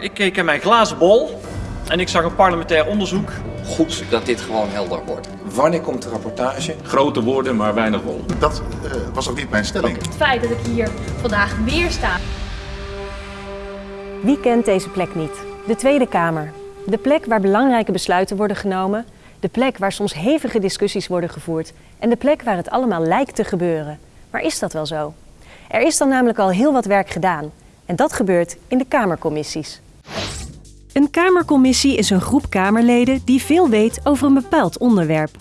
Ik keek in mijn glazen bol en ik zag een parlementair onderzoek. Goed dat dit gewoon helder wordt. Wanneer komt de rapportage? Grote woorden, maar weinig wol. Dat uh, was ook niet mijn stelling. Het feit dat ik hier vandaag weer sta. Wie kent deze plek niet? De Tweede Kamer. De plek waar belangrijke besluiten worden genomen. De plek waar soms hevige discussies worden gevoerd. En de plek waar het allemaal lijkt te gebeuren. Maar is dat wel zo? Er is dan namelijk al heel wat werk gedaan. En dat gebeurt in de Kamercommissies. Een Kamercommissie is een groep Kamerleden die veel weet over een bepaald onderwerp.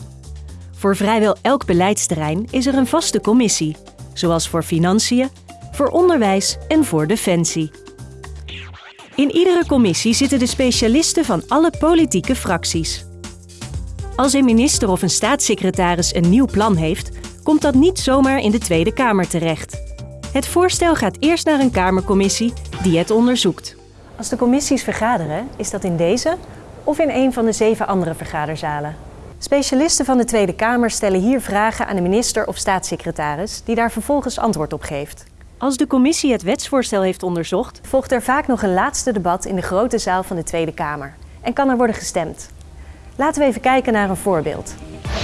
Voor vrijwel elk beleidsterrein is er een vaste commissie, zoals voor financiën, voor onderwijs en voor defensie. In iedere commissie zitten de specialisten van alle politieke fracties. Als een minister of een staatssecretaris een nieuw plan heeft, komt dat niet zomaar in de Tweede Kamer terecht. Het voorstel gaat eerst naar een Kamercommissie die het onderzoekt. Als de commissies vergaderen, is dat in deze of in een van de zeven andere vergaderzalen. Specialisten van de Tweede Kamer stellen hier vragen aan de minister of staatssecretaris, die daar vervolgens antwoord op geeft. Als de commissie het wetsvoorstel heeft onderzocht, volgt er vaak nog een laatste debat in de grote zaal van de Tweede Kamer en kan er worden gestemd. Laten we even kijken naar een voorbeeld.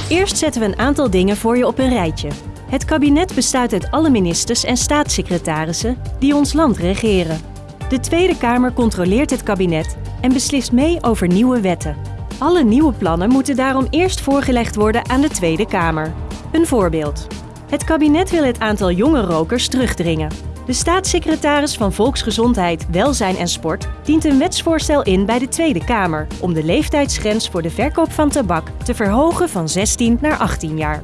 Eerst zetten we een aantal dingen voor je op een rijtje. Het kabinet bestaat uit alle ministers en staatssecretarissen die ons land regeren. De Tweede Kamer controleert het kabinet en beslist mee over nieuwe wetten. Alle nieuwe plannen moeten daarom eerst voorgelegd worden aan de Tweede Kamer. Een voorbeeld. Het kabinet wil het aantal jonge rokers terugdringen. De staatssecretaris van Volksgezondheid, Welzijn en Sport dient een wetsvoorstel in bij de Tweede Kamer om de leeftijdsgrens voor de verkoop van tabak te verhogen van 16 naar 18 jaar.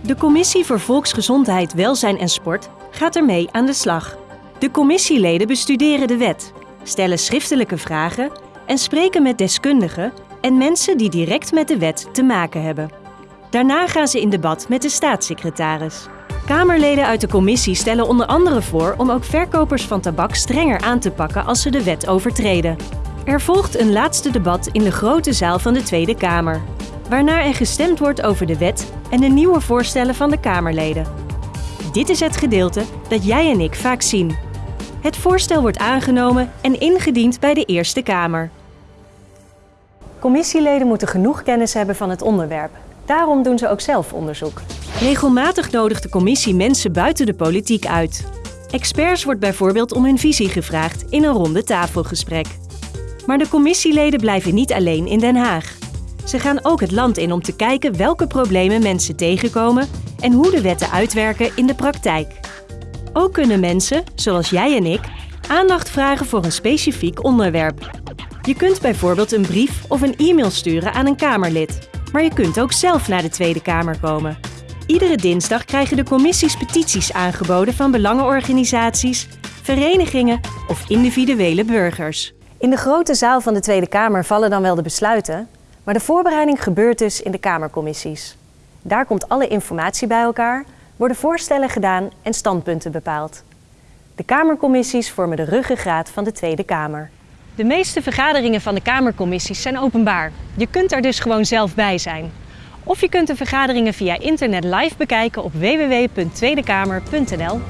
De Commissie voor Volksgezondheid, Welzijn en Sport gaat ermee aan de slag. De commissieleden bestuderen de wet, stellen schriftelijke vragen en spreken met deskundigen en mensen die direct met de wet te maken hebben. Daarna gaan ze in debat met de staatssecretaris. Kamerleden uit de commissie stellen onder andere voor om ook verkopers van tabak strenger aan te pakken als ze de wet overtreden. Er volgt een laatste debat in de grote zaal van de Tweede Kamer, waarna er gestemd wordt over de wet en de nieuwe voorstellen van de Kamerleden. Dit is het gedeelte dat jij en ik vaak zien. Het voorstel wordt aangenomen en ingediend bij de Eerste Kamer. Commissieleden moeten genoeg kennis hebben van het onderwerp. Daarom doen ze ook zelf onderzoek. Regelmatig nodigt de commissie mensen buiten de politiek uit. Experts wordt bijvoorbeeld om hun visie gevraagd in een ronde tafelgesprek. Maar de commissieleden blijven niet alleen in Den Haag. Ze gaan ook het land in om te kijken welke problemen mensen tegenkomen en hoe de wetten uitwerken in de praktijk. Ook kunnen mensen, zoals jij en ik, aandacht vragen voor een specifiek onderwerp. Je kunt bijvoorbeeld een brief of een e-mail sturen aan een Kamerlid. Maar je kunt ook zelf naar de Tweede Kamer komen. Iedere dinsdag krijgen de commissies petities aangeboden van belangenorganisaties, verenigingen of individuele burgers. In de grote zaal van de Tweede Kamer vallen dan wel de besluiten, maar de voorbereiding gebeurt dus in de Kamercommissies. Daar komt alle informatie bij elkaar, worden voorstellen gedaan en standpunten bepaald. De Kamercommissies vormen de ruggengraat van de Tweede Kamer. De meeste vergaderingen van de Kamercommissies zijn openbaar. Je kunt er dus gewoon zelf bij zijn. Of je kunt de vergaderingen via internet live bekijken op www.tweedekamer.nl.